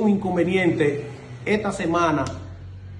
un inconveniente esta semana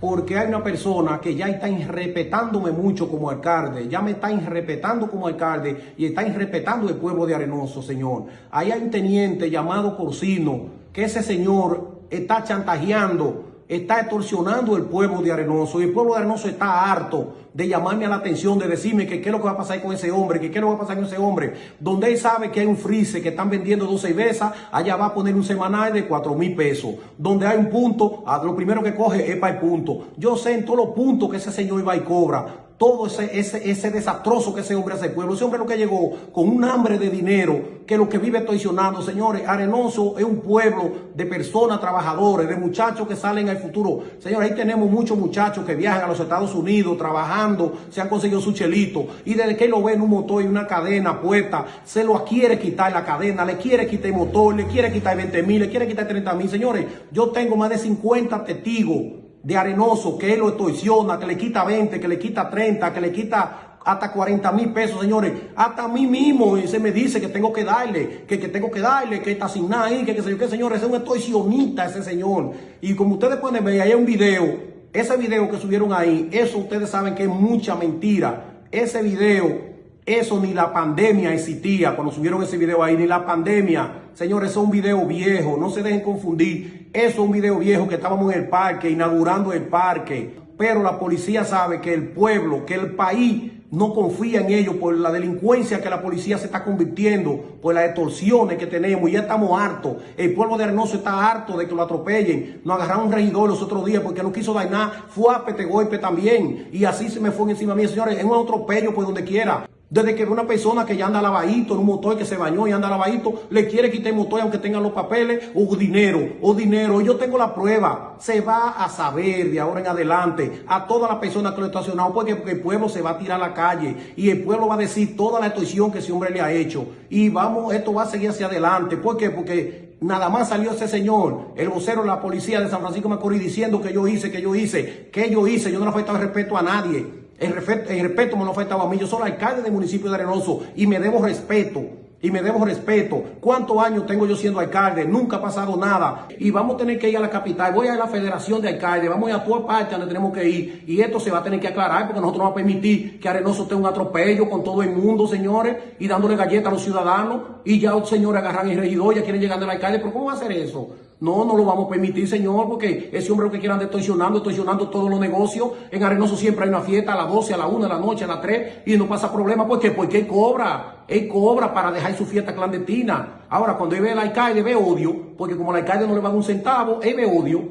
porque hay una persona que ya está irrespetándome mucho como alcalde, ya me está irrespetando como alcalde y está irrespetando el pueblo de Arenoso, señor. Ahí hay un teniente llamado Corsino, que ese señor está chantajeando está extorsionando el pueblo de Arenoso y el pueblo de Arenoso está harto de llamarme a la atención, de decirme que qué es lo que va a pasar con ese hombre, que qué es lo que va a pasar con ese hombre. Donde él sabe que hay un freezer que están vendiendo dos cervezas, allá va a poner un semanal de cuatro mil pesos. Donde hay un punto, lo primero que coge es para el punto. Yo sé en todos los puntos que ese señor va y cobra todo ese, ese, ese desastroso que ese hombre hace al pueblo. Ese hombre lo que llegó con un hambre de dinero, que lo que vive traicionando, señores, Arenoso es un pueblo de personas trabajadoras, de muchachos que salen al futuro. Señores, ahí tenemos muchos muchachos que viajan a los Estados Unidos trabajando, se han conseguido su chelito, y desde que lo ve en un motor y una cadena puesta, se lo quiere quitar la cadena, le quiere quitar el motor, le quiere quitar 20 mil, le quiere quitar 30 mil. Señores, yo tengo más de 50 testigos de arenoso, que él lo extorsiona, que le quita 20, que le quita 30, que le quita hasta 40 mil pesos, señores. Hasta a mí mismo se me dice que tengo que darle, que, que tengo que darle, que está sin nada ahí, que qué sé yo qué, señores. Es un extorsionista ese señor. Y como ustedes pueden ver, hay un video. Ese video que subieron ahí, eso ustedes saben que es mucha mentira. Ese video eso ni la pandemia existía cuando subieron ese video ahí, ni la pandemia. Señores, eso es un video viejo, no se dejen confundir. Eso es un video viejo que estábamos en el parque, inaugurando el parque. Pero la policía sabe que el pueblo, que el país no confía en ellos por la delincuencia que la policía se está convirtiendo, por las extorsiones que tenemos. Y ya estamos hartos. El pueblo de Arenoso está harto de que lo atropellen. Nos agarraron un regidor los otros días porque no quiso dar nada. Fue a pete golpe también. Y así se me fue encima mí. Señores, es un atropello por donde quiera. Desde que una persona que ya anda lavadito en un motor que se bañó y anda lavadito, le quiere quitar el motor aunque tenga los papeles o dinero, o dinero. Yo tengo la prueba. Se va a saber de ahora en adelante a todas las personas que lo estacionado porque, el pueblo se va a tirar a la calle y el pueblo va a decir toda la extorsión que ese hombre le ha hecho. Y vamos, esto va a seguir hacia adelante. ¿Por? Porque nada más salió ese señor, el vocero de la policía de San Francisco Macorís diciendo que yo hice, que yo hice, que yo hice. Yo no le he faltado respeto a nadie. El respeto, me lo faltaba a mí. Yo soy alcalde del municipio de Arenoso y me debo respeto. Y me debo respeto. ¿Cuántos años tengo yo siendo alcalde? Nunca ha pasado nada. Y vamos a tener que ir a la capital. Voy a la federación de alcaldes. Vamos a ir a toda parte donde tenemos que ir. Y esto se va a tener que aclarar porque nosotros no vamos a permitir que Arenoso tenga un atropello con todo el mundo, señores. Y dándole galletas a los ciudadanos. Y ya los señores agarran el regidor, ya quieren llegar al alcalde. ¿Pero cómo va a hacer eso? No, no lo vamos a permitir, señor, porque ese hombre lo que quieran extorsionando, extorsionando todos los negocios. En Arenoso siempre hay una fiesta a las 12, a las 1 de la noche, a las 3, y no pasa problema. ¿Por qué? Porque él cobra. Él cobra para dejar su fiesta clandestina. Ahora, cuando él ve al alcalde, ve odio, porque como el alcalde no le va a dar un centavo, él ve odio.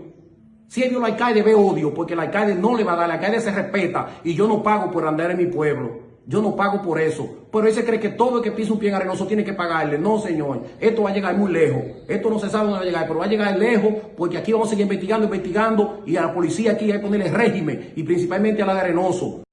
Si él ve al alcalde, ve odio, porque el alcalde no le va a dar, el alcalde se respeta, y yo no pago por andar en mi pueblo. Yo no pago por eso. Pero él se cree que todo el que pisa un pie en arenoso tiene que pagarle. No, señor. Esto va a llegar muy lejos. Esto no se sabe dónde va a llegar, pero va a llegar lejos porque aquí vamos a seguir investigando, investigando y a la policía aquí hay que ponerle régimen y principalmente a la de arenoso.